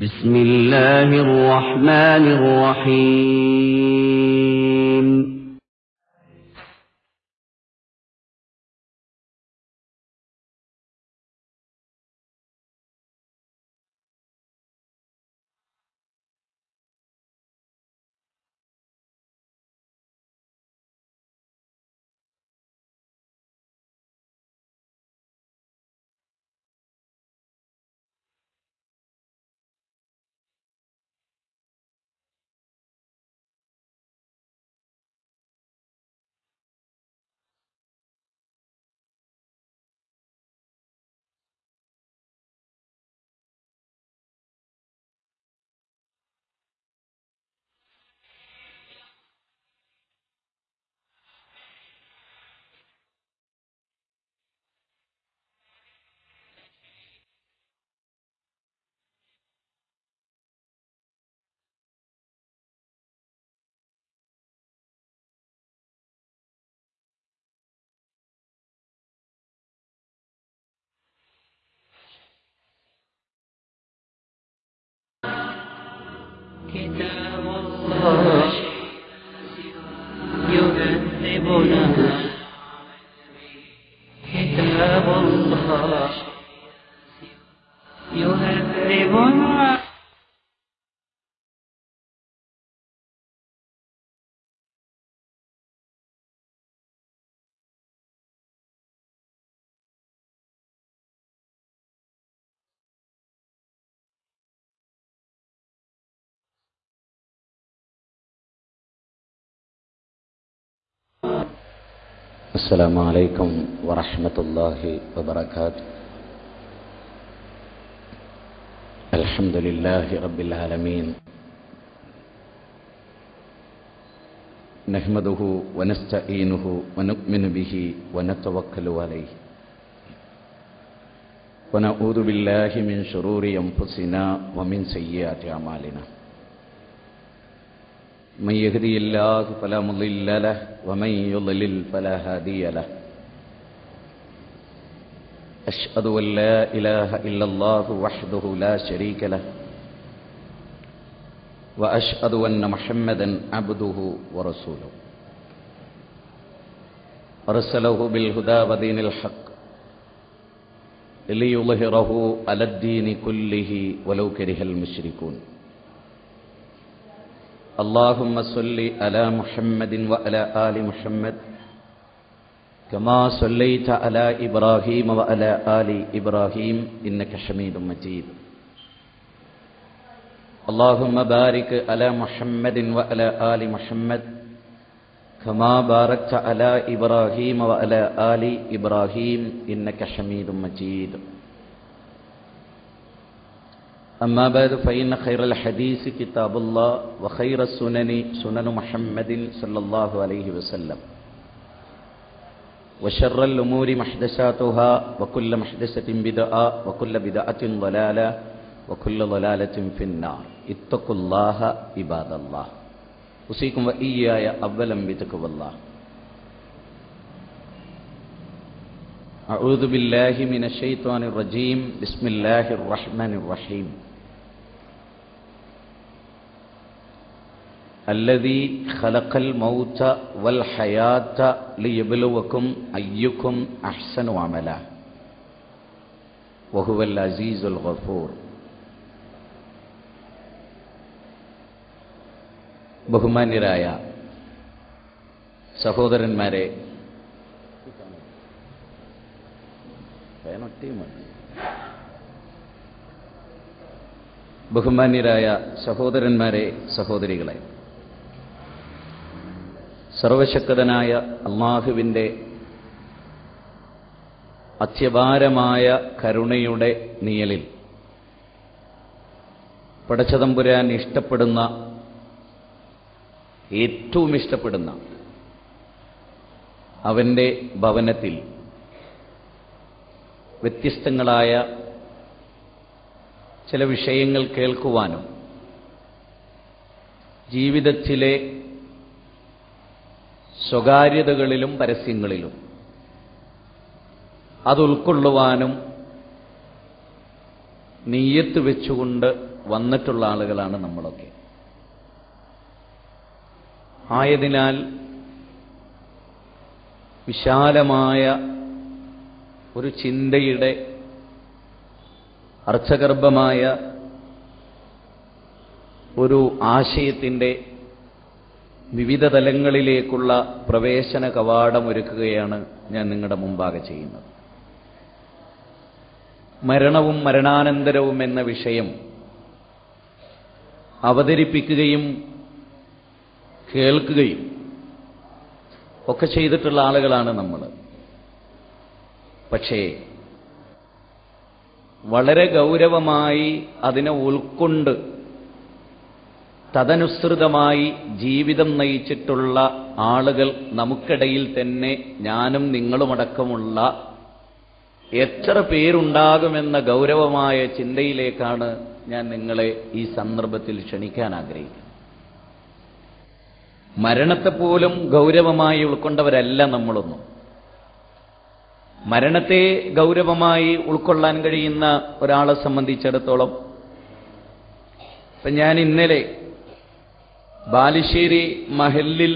بسم الله الرحمن الرحيم. كتاب الله يهذبنا السلام عليكم ورحمة الله وبركاته. الحمد لله رب العالمين. نحمده ونستعينه ونؤمن به ونتوكل عليه. ونعوذ بالله من شرور أنفسنا ومن سيئات أعمالنا. من يهدي الله فلا مضل له ومن يضلل فلا هادي له. أشهد أن لا إله إلا الله وحده لا شريك له وأشهد أن محمدا عبده ورسوله. أرسله بالهدى ودين الحق ليظهره على الدين كله ولو كره المشركون. اللهم صل على محمد وعلى آل محمد. كما صليت على إبراهيم وعلى آل إبراهيم إنك حميد مجيد. اللهم بارك على محمد وعلى آل محمد. كما باركت على إبراهيم وعلى آل إبراهيم إنك حميد مجيد. أما بعد فإن خير الحديث كتاب الله وخير السنن سنن محمد صلى الله عليه وسلم. وشر الأمور محدثاتها وكل محدثة بدعة وكل بدعة ضلالة وكل ضلالة في النار. اتقوا الله عباد الله. أوصيكم وإياي أولا بتقوى الله. أعوذ بالله من الشيطان الرجيم بسم الله الرحمن الرحيم الذي خلق الموت والحياة ليبلوكم أيكم أحسن عملا وهو العزيز الغفور ബഹുമാന്യരായ സഹോദരന്മാരെ ബഹുമാന്യരായ സഹോദരന്മാരെ സഹോദരികളെ സർവശക്തനായ അള്ളാഹുവിന്റെ അത്യപാരമായ കരുണയുടെ നിയലിൽ പടച്ചതമ്പുരാൻ ഇഷ്ടപ്പെടുന്ന ഏറ്റവും ഇഷ്ടപ്പെടുന്ന അവന്റെ ഭവനത്തിൽ വ്യത്യസ്തങ്ങളായ ചില വിഷയങ്ങൾ കേൾക്കുവാനും ജീവിതത്തിലെ സ്വകാര്യതകളിലും പരസ്യങ്ങളിലും അതുൾക്കൊള്ളുവാനും നീയത്ത് വെച്ചുകൊണ്ട് വന്നിട്ടുള്ള ആളുകളാണ് നമ്മളൊക്കെ. ആയതിനാൽ വിശാലമായ ഒരു ചിന്തയുടെ അർത്ഥഗർഭമായ ഒരു ആശയത്തിന്റെ വിവിധ തലങ്ങളിലേക്കുള്ള പ്രവേശന കവാടം ഒരുക്കുകയാണ് ഞാൻ നിങ്ങളുടെ മുമ്പാകെ ചെയ്യുന്നത്. മരണവും മരണാനന്തരവും എന്ന വിഷയം അവതരിപ്പിക്കുകയും കേൾക്കുകയും ഒക്കെ ചെയ്തിട്ടുള്ള ആളുകളാണ് നമ്മൾ പക്ഷേ വളരെ ഗൗരവമായി അതിനെ ഉൾക്കൊണ്ട് തദനുസൃതമായി ജീവിതം നയിച്ചിട്ടുള്ള ആളുകൾ നമുക്കിടയിൽ തന്നെ ഞാനും നിങ്ങളുമടക്കമുള്ള എത്ര പേരുണ്ടാകുമെന്ന ഗൗരവമായ ചിന്തയിലേക്കാണ് ഞാൻ നിങ്ങളെ ഈ സന്ദർഭത്തിൽ ക്ഷണിക്കാൻ ആഗ്രഹിക്കുന്നത്. മരണത്തെപ്പോലും ഗൗരവമായി ഉൾക്കൊണ്ടവരല്ല നമ്മളൊന്നും. മരണത്തെ ഗൗരവമായി ഉൾക്കൊള്ളാൻ കഴിയുന്ന ഒരാളെ സംബന്ധിച്ചിടത്തോളം ഇപ്പം ഞാൻ ഇന്നലെ ബാലുശ്ശേരി മഹലിൽ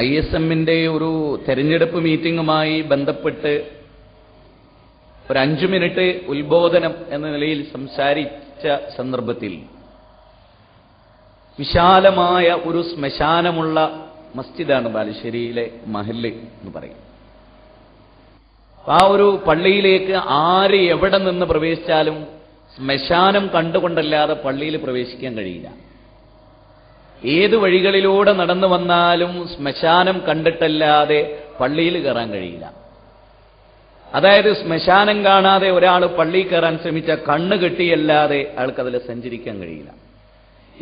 ഐ എസ് എമ്മിന്റെ ഒരു തെരഞ്ഞെടുപ്പ് മീറ്റിംഗുമായി ബന്ധപ്പെട്ട് ഒരു അഞ്ചു മിനിറ്റ് ഉത്ബോധനം എന്ന നിലയിൽ സംസാരിച്ച സന്ദർഭത്തിൽ വിശാലമായ ഒരു ശ്മശാനമുള്ള മസ്ജിദാണ് ബാലുശ്ശേരിയിലെ മഹൽ എന്ന് പറയും. ആ ഒരു പള്ളിയിലേക്ക് ആര് എവിടെ നിന്ന് പ്രവേശിച്ചാലും ശ്മശാനം കണ്ടുകൊണ്ടല്ലാതെ പള്ളിയിൽ പ്രവേശിക്കാൻ കഴിയില്ല. ഏത് വഴികളിലൂടെ നടന്നു വന്നാലും ശ്മശാനം കണ്ടിട്ടല്ലാതെ പള്ളിയിൽ കയറാൻ കഴിയില്ല. അതായത് ശ്മശാനം കാണാതെ ഒരാൾ പള്ളിയിൽ കയറാൻ ശ്രമിച്ച കണ്ണ് കെട്ടിയല്ലാതെ അയാൾക്കതിൽ സഞ്ചരിക്കാൻ കഴിയില്ല.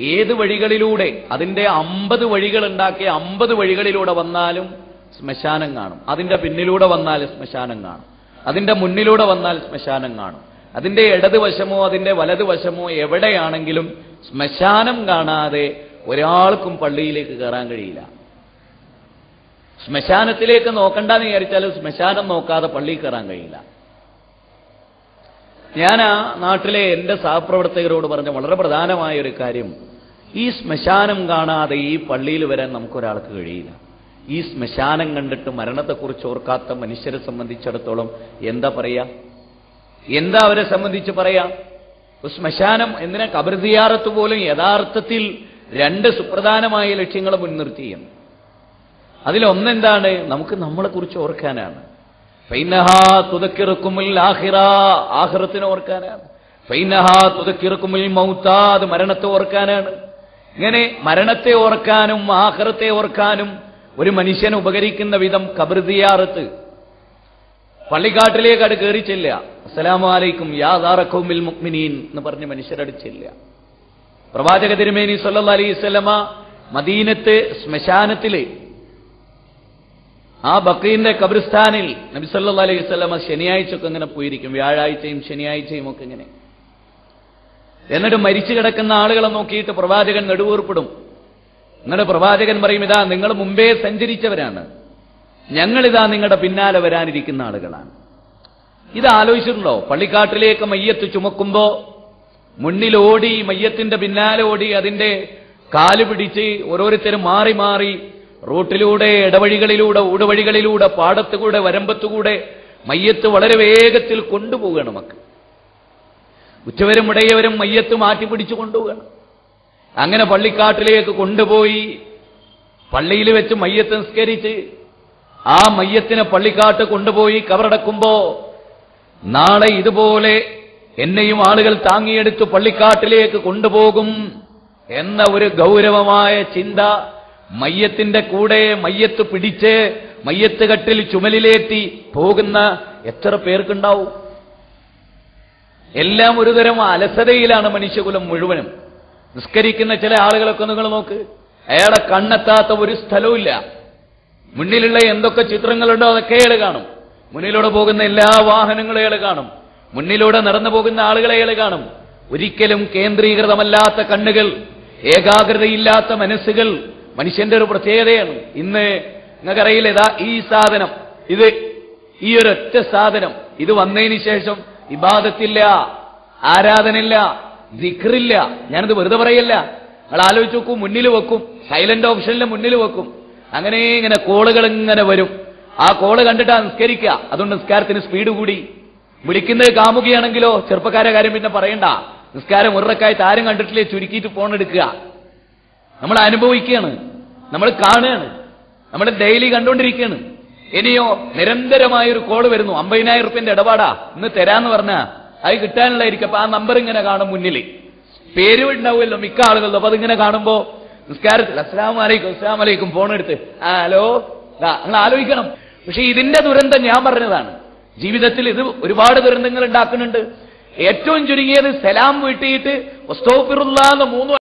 ഏത് വഴികളിലൂടെ അതിന്റെ അമ്പത് വഴികൾ ഉണ്ടാക്കിയ അമ്പത് വഴികളിലൂടെ വന്നാലും ശ്മശാനം കാണും. അതിന്റെ പിന്നിലൂടെ വന്നാൽ ശ്മശാനം കാണും. അതിന്റെ മുന്നിലൂടെ വന്നാൽ ശ്മശാനം കാണും. അതിന്റെ ഇടതുവശമോ അതിന്റെ വലതുവശമോ എവിടെയാണെങ്കിലും ശ്മശാനം കാണാതെ ഒരാൾക്കും പള്ളിയിലേക്ക് കയറാൻ കഴിയില്ല. ശ്മശാനത്തിലേക്ക് നോക്കണ്ടെന്ന് വിചാരിച്ചാൽ ശ്മശാനം നോക്കാതെ പള്ളിയിൽ കയറാൻ കഴിയില്ല. ഞാൻ ആ നാട്ടിലെ എന്റെ സഹപ്രവർത്തകരോട് പറഞ്ഞ വളരെ പ്രധാനമായ ഒരു കാര്യം ഈ ശ്മശാനം കാണാതെ ഈ പള്ളിയിൽ വരാൻ നമുക്കൊരാൾക്ക് കഴിയില്ല. ഈ ശ്മശാനം കണ്ടിട്ട് മരണത്തെക്കുറിച്ച് ഓർക്കാത്ത മനുഷ്യരെ സംബന്ധിച്ചിടത്തോളം എന്താ പറയാ? എന്താ അവരെ സംബന്ധിച്ച് പറയാ? ശ്മശാനം എന്തിനാ കബർദിയാറത്ത് പോലും യഥാർത്ഥത്തിൽ രണ്ട് സുപ്രധാനമായ ലക്ഷ്യങ്ങൾ മുൻനിർത്തിയും. അതിലൊന്നെന്താണ്? നമുക്ക് നമ്മളെക്കുറിച്ച് ഓർക്കാനാണ്. ഫൈനഹാ തുതക്കിറക്കുമിൽ ആഹിറ ആഹിറത്തിനെ ഓർക്കാനാണ്. ഫൈനഹാ തുതക്കിറക്കുമിൽ മൗത്ത അത് മരണത്തെ ഓർക്കാനാണ്. ഇങ്ങനെ മരണത്തെ ഓർക്കാനും ആഹ്റത്തെ ഓർക്കാനും ഒരു മനുഷ്യന് ഉപകരിക്കുന്ന വിധം കബൃതിയാറത്ത് പള്ളിക്കാട്ടിലേക്ക് അത് ചെല്ല അസ്സലാമലൈക്കും യാദാറക്കൗമിൽ മുക്മിനീൻ എന്ന് പറഞ്ഞ് മനുഷ്യരടിച്ചില്ല പ്രവാചക തിരുമേനി സല്ലാ അലൈഹി സ്വലമ മദീനത്തെ ശ്മശാനത്തിൽ ആ കബറിസ്ഥാനിൽ നബി സല്ലാ അലൈഹി സ്വലമ ശനിയാഴ്ചയൊക്കെ ഇങ്ങനെ പോയിരിക്കും. വ്യാഴാഴ്ചയും ശനിയാഴ്ചയും ഒക്കെ ഇങ്ങനെ. എന്നിട്ട് മരിച്ചു കിടക്കുന്ന ആളുകളെ നോക്കിയിട്ട് പ്രവാചകൻ നെടുവീർപ്പിടും. എന്നിട്ട് പ്രവാചകൻ പറയും ഇതാ നിങ്ങൾ മുമ്പേ സഞ്ചരിച്ചവരാണ്. ഞങ്ങളിതാ നിങ്ങളുടെ പിന്നാലെ വരാനിരിക്കുന്ന ആളുകളാണ്. ഇത് ആലോചിച്ചിട്ടുണ്ടോ? പള്ളിക്കാട്ടിലേക്ക് മയ്യത്ത് ചുമക്കുമ്പോ മുന്നിലോടി മയ്യത്തിന്റെ പിന്നാലെ ഓടി അതിന്റെ കാൽ പിടിച്ച് ഓരോരുത്തരും മാറി മാറി റോട്ടിലൂടെ ഇടവഴികളിലൂടെ ഊടുവഴികളിലൂടെ പാടത്തുകൂടെ വരമ്പത്തുകൂടെ മയ്യത്ത് വളരെ വേഗത്തിൽ കൊണ്ടുപോവുകയാണ് മക്കൾ. ഉച്ചവരും ഇടയവരും മയ്യത്ത് മാറ്റി പിടിച്ചു കൊണ്ടുപോവുകയാണ് അങ്ങനെ പള്ളിക്കാട്ടിലേക്ക് കൊണ്ടുപോയി പള്ളിയിൽ വെച്ച് മയ്യത്ത് നിസ്കരിച്ച് ആ മയ്യത്തിനെ പള്ളിക്കാട്ട് കൊണ്ടുപോയി കവറടക്കുമ്പോ നാളെ ഇതുപോലെ എന്നെയും ആളുകൾ താങ്ങിയെടുത്ത് പള്ളിക്കാട്ടിലേക്ക് കൊണ്ടുപോകും എന്ന ഒരു ഗൗരവമായ ചിന്ത മയ്യത്തിന്റെ കൂടെ മയ്യത്ത് പിടിച്ച് മയ്യത്ത് കട്ടിൽ ചുമലിലേറ്റി പോകുന്ന എത്ര പേർക്കുണ്ടാവും? എല്ലാം ഒരുതരം അലസതയിലാണ് മനുഷ്യകുലം മുഴുവനും. നിസ്കരിക്കുന്ന ചില ആളുകളൊക്കെ നിങ്ങൾ നോക്ക്. അയാളെ കണ്ണെത്താത്ത ഒരു സ്ഥലവുമില്ല. മുന്നിലുള്ള എന്തൊക്കെ ചിത്രങ്ങളുണ്ടോ അതൊക്കെ അയാൾ കാണും. മുന്നിലൂടെ പോകുന്ന എല്ലാ വാഹനങ്ങളും അയാൾ കാണും. മുന്നിലൂടെ നടന്നു പോകുന്ന ആളുകളെ അയാൾ കാണും. ഒരിക്കലും കേന്ദ്രീകൃതമല്ലാത്ത കണ്ണുകൾ ഏകാഗ്രതയില്ലാത്ത മനസ്സുകൾ മനുഷ്യന്റെ ഒരു പ്രത്യേകതയാണ്. ഇന്ന് നിങ്ങൾക്കറിയില്ല ഇതാ ഈ സാധനം. ഇത് ഈ ഒരൊറ്റ സാധനം. ഇത് വന്നതിന് ശേഷം ഇബാദത്തില്ല ആരാധനയില്ല ദിക്റില്ല. ഞാനത് വെറുതെ പറയല്ല. നിങ്ങൾ ആലോചിച്ച് നോക്കൂ മുന്നിൽ വെക്കും. സൈലന്റ് ഓപ്ഷനിൽ മുന്നിൽ വെക്കും. അങ്ങനെ ഇങ്ങനെ കോളുകൾ ഇങ്ങനെ വരും. ആ കോൾ കണ്ടിട്ടാ നിസ്കരിക്കുക. അതുകൊണ്ട് നിസ്കാരത്തിന് സ്പീഡ് കൂടി. വിളിക്കുന്നത് കാമുകയാണെങ്കിലോ ചെറുപ്പക്കാരെ കാര്യം പിന്നെ പറയണ്ട. നിസ്കാരം ഉറക്കായി താരം കണ്ടിട്ടില്ലേ ചുരുക്കിയിട്ട് ഫോൺ എടുക്കുക. നമ്മൾ അനുഭവിക്കുകയാണ്. നമ്മൾ കാണുകയാണ്. നമ്മൾ ഡെയിലി കണ്ടുകൊണ്ടിരിക്കുകയാണ്. ഇനിയോ നിരന്തരമായ ഒരു കോൾ വരുന്നു. അമ്പതിനായിരം റുപ്യന്റെ ഇടപാടാ. ഇന്ന് തരാന്ന് പറഞ്ഞാ. അത് കിട്ടാനുള്ളതായിരിക്കും അപ്പൊ ആ നമ്പർ ഇങ്ങനെ കാണും മുന്നിൽ. പേര് ഉണ്ടാവുമല്ലോ മിക്ക ആളുകളിലും. അപ്പൊ അതിങ്ങനെ കാണുമ്പോ നിസ്കാരത്തിൽ അസ്ലാം വലൈക്കും അസ്ലാം വലൈക്കും ഫോൺ എടുത്ത്. ആ ഹലോ? നിങ്ങൾ ആലോചിക്കണം. പക്ഷെ ഇതിന്റെ ദുരന്തം ഞാൻ പറഞ്ഞതാണ്. ജീവിതത്തിൽ ഇത് ഒരുപാട് ദുരന്തങ്ങൾ ഉണ്ടാക്കുന്നുണ്ട്. ഏറ്റവും ചുരുങ്ങിയത് സലാം വീട്ടിയിട്ട് മൂന്ന്